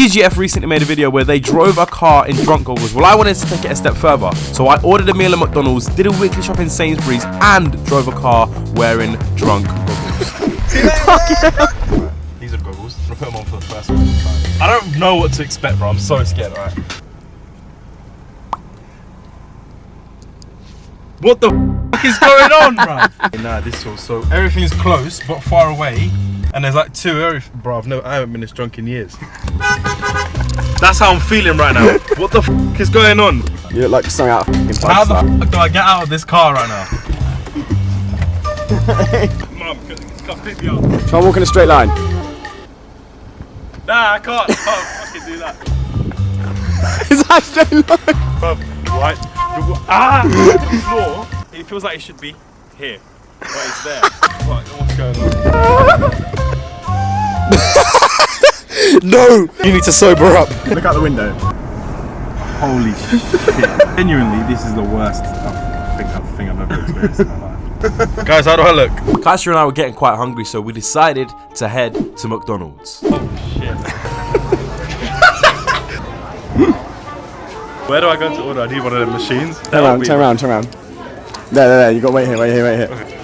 TGF recently made a video where they drove a car in drunk goggles. Well, I wanted to take it a step further. So I ordered a meal at McDonald's, did a weekly shop in Sainsbury's, and drove a car wearing drunk goggles. These are goggles. I'm gonna put them on for the first one. I don't know what to expect, bro. I'm so scared, alright? What the is going on, bro? nah, this feels so. Everything's close but far away, and there's like two. Every, bro, I've never, I haven't been this drunk in years. That's how I'm feeling right now. What the f is going on? You look like something out of fucking How the Pakistan. f do I get out of this car right now? Mum, it's got pick me up. Try and walk in a straight line. Nah, I can't. I can't fucking do that. Is that a straight line? Bruv, right? Ah! The floor, it feels like it should be here. But it's there. What, what's going on? No! You need to sober up. Look out the window. Holy shit. Genuinely, this is the worst I think, I think I've ever experienced in my life. Guys, how do I look? Kasha and I were getting quite hungry, so we decided to head to McDonald's. Oh, shit. Where do I go to order? I need one of them machines. Turn around, turn around, turn around. There, there, there. You got to wait here, wait here, wait here. I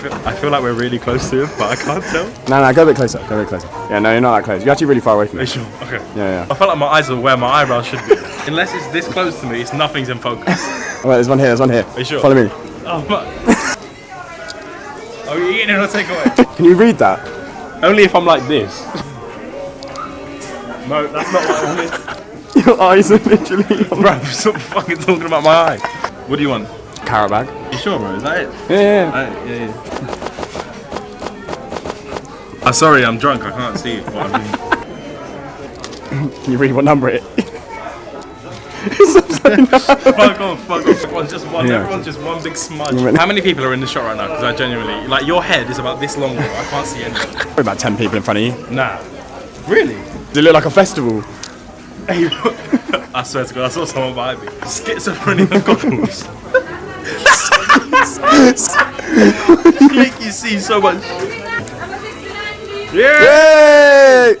feel, I feel like we're really close to him, but I can't tell. No, no, go a bit closer. Go a bit closer. Yeah, no, you're not that close. You're actually really far away from Are you me. sure? Okay. Yeah, yeah. I feel like my eyes are where my eyebrows should be. Unless it's this close to me, it's nothing's in focus. Oh, wait, there's one here, there's one here. you sure? Follow me. Oh, but. Are you eating it or take away? Can you read that? Only if I'm like this. No, that's not what I wanted. Your eyes are literally. Bro, stop fucking talking about my eye. What do you want? Carrot bag. Sure, bro? Is that it? Yeah, yeah, yeah, yeah. I'm ah, sorry, I'm drunk. I can't see what I'm doing. Can you read what number it? fuck off, fuck off. Everyone's just one. Yeah. Everyone's just one big smudge. How many people are in the shot right now? Because I genuinely, like, your head is about this long. I can't see anything. Probably about 10 people in front of you. Nah. Really? Does it look like a festival? I swear to God, I saw someone behind me. Schizophrenia goggles. Make you see so much. Yeah. Yay!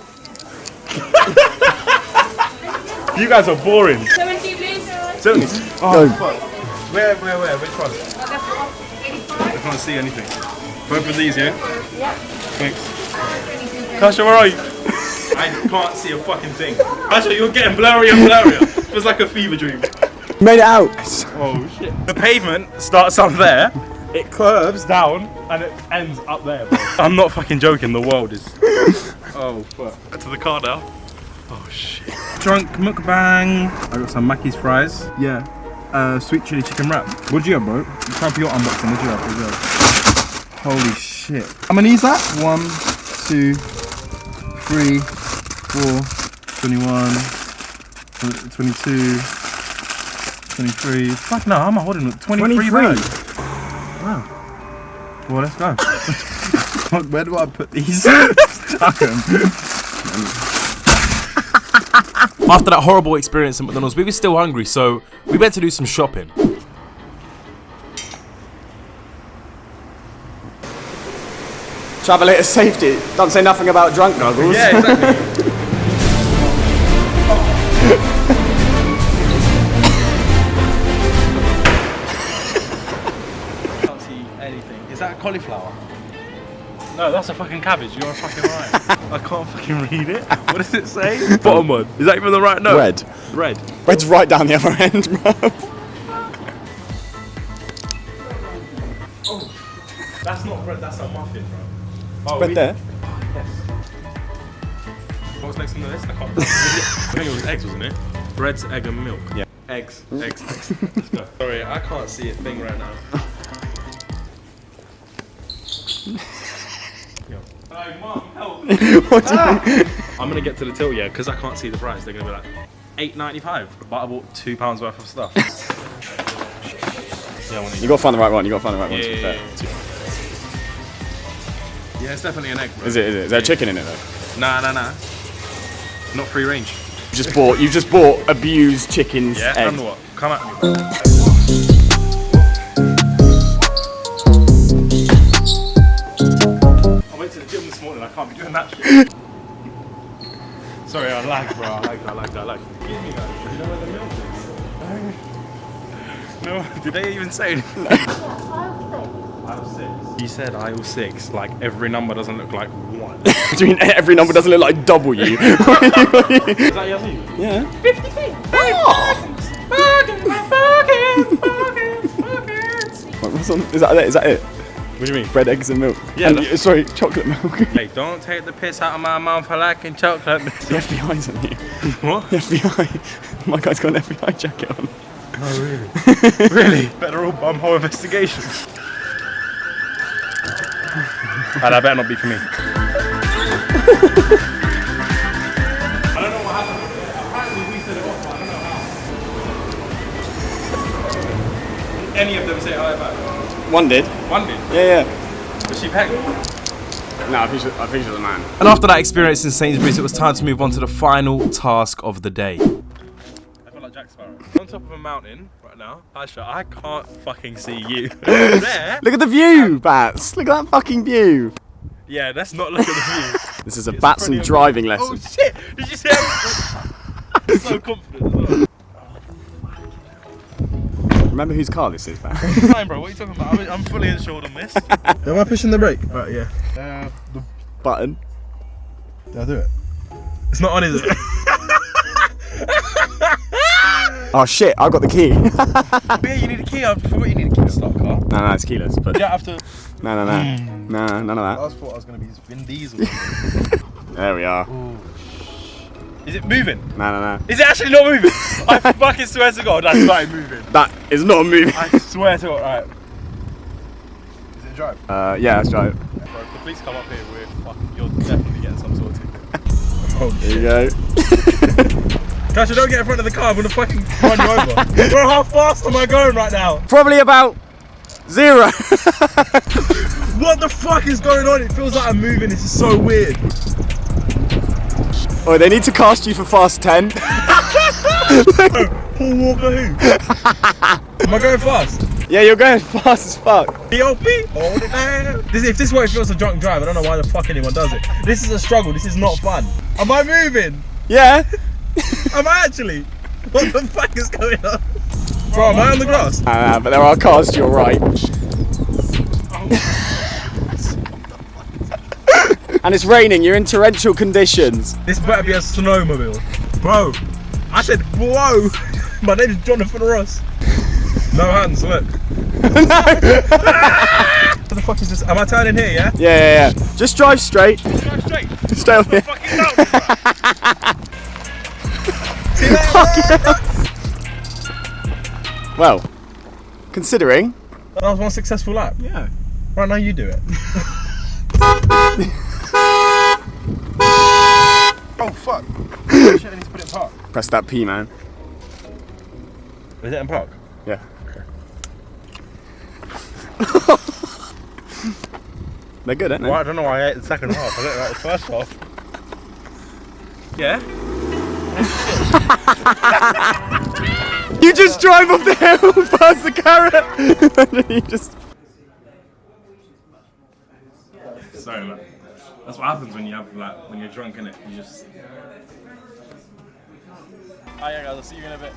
You guys are boring. 70 please. 70. Go. Oh, fuck. Where, where, where? Which one? I can't see anything. Both of these, yeah? Yeah. Thanks. Kasha, where are you? I can't see a fucking thing. Kasha, you're getting blurrier and blurrier. Feels like a fever dream. Made it out. Oh shit. The pavement starts up there, it curves down, and it ends up there, bro. I'm not fucking joking, the world is. Oh fuck. To the car now. Oh shit. Drunk mukbang. I got some Mackey's fries. Yeah. Uh, sweet chili chicken wrap. What'd you have, bro? Time for your unboxing. What'd you have? What'd you have? Holy shit. How many is that? One, two, three, four, 21, 22, 23. Fuck no, how am I holding it? 23, 23. Bags. Wow. Well, let's go. Fuck, Where do I put these? Stuck 'em. After that horrible experience at McDonald's, we were still hungry, so we went to do some shopping. Travelator safety. Don't say nothing about drunk goggles. Yeah, exactly. cauliflower? No, that's a fucking cabbage. You're a fucking right. I can't fucking read it. What does it say? Bottom one. Is that even the right note? Red. Red. Red's right down the other end, bro. Oh, that's not bread. That's a muffin, bro. Oh, Red we- there. Yes. What was next on the list? I can't. I think it was eggs, wasn't it? Breads, egg, and milk. Yeah. Eggs, eggs, eggs. Let's go. Sorry, I can't see a thing right now. Yo. Hey, mum, help! What do you ah. I'm gonna get to the till, yeah, because I can't see the price. They're gonna be like eight ninety five, but I bought two pounds worth of stuff. yeah, I want to You gotta find the right one. You gotta find the right one. yeah, to be yeah, fair. yeah. Yeah, it's definitely an egg, bro. Is it? Is it? Is there chicken in it though? Nah, nah, nah. Not free range. You just bought. You just bought abused chickens. Yeah, egg. and what? Come at me. I can't be doing that shit. Sorry, I like, bro. I like that, I like that, I like that. Give me that. You know where the milk is? No, did they even say anything? Aisle six. He said aisle six, like every number doesn't look like one. Do you mean every number doesn't look like W? Is that Yazoo? yeah. Fifty oh! Wait, what's on? Is that it? Is that it? What do you mean? Bread, eggs, and milk. Yeah, And, that's- uh, sorry, chocolate milk. Hey, don't take the piss out of my mouth for liking chocolate. The FBI's on you. what? The FBI. My guy's got an FBI jacket on. Oh, really? Really? Federal bumhole investigation. and that better not be for me. I don't know what happened. Apparently we set it off, but I don't know how. Any of them say hi back? One did. One did. Yeah, yeah. Was she pegging? No, I think she's, I think she's a man. And after that experience in Sainsbury's, it was time to move on to the final task of the day. I feel like Jack Sparrow. On top of a mountain right now. Aisha, I can't fucking see you. there. Look at the view, Bats. Look at that fucking view. Yeah, let's not look at the view. This is a It's Batson driving lesson. Oh shit! Did you see how so confident as well? Remember whose car this is, Bat? Fine, bro. What are you talking about? I'm, I'm fully insured on this. Am I pushing the brake? Right, yeah. Uh, the, Button. I'll do it. It's not on, is it? Oh shit, I got the key. no, yeah, you need a key. I forgot you need a key to start a car. no, it's keyless. But You don't no, no, no, no, none of that. was thought I was going to be Vin Diesel. There we are. Is it moving? No, no, no. Is it actually not moving? I fucking swear to God, that's not moving. That is not moving. I swear to God. Right. Is it drive? Uh, yeah, let's it. Bro, if the police come up here, we're fucking. You're definitely getting some sort of ticket. Oh, There you go. Kasha, don't get in front of the car. I'm gonna fucking run you over. Bro, how fast am I going right now? Probably about zero. What the fuck is going on? It feels like I'm moving. This is so weird. Oh, they need to cast you for Fast 10. Paul Walker who? Am I going fast? yeah, you're going fast as fuck. DOP? Hold it down. This, if this is what it feels to drunk drive, I don't know why the fuck anyone does it. This is a struggle. This is not fun. Am I moving? Yeah. Am I actually? What the fuck is going on? Bro, am I on the grass? Uh, but there are cars to your right. and it's raining, you're in torrential conditions. This better be a snowmobile. Bro, I said, whoa. My name is Jonathan Ross. No hands, look. what the fuck is this? Am I turning here, yeah? Yeah, yeah, yeah. Just drive straight. Drive straight. Stay on here. Fucking down. See? Well, considering. That was one successful lap. Yeah. Right now, you do it. Shit, I need to put it in park. Press that P, man. Is it in park? Yeah. They're good, aren't they? Well, I don't know why I ate the second half. I didn't like the first half. Yeah? You just drive up the hill past the carrot. you just. Sorry, man. That's what happens when you have like when you're drunk in it. You just. Oh, Alright, guys. I'll see you in a bit.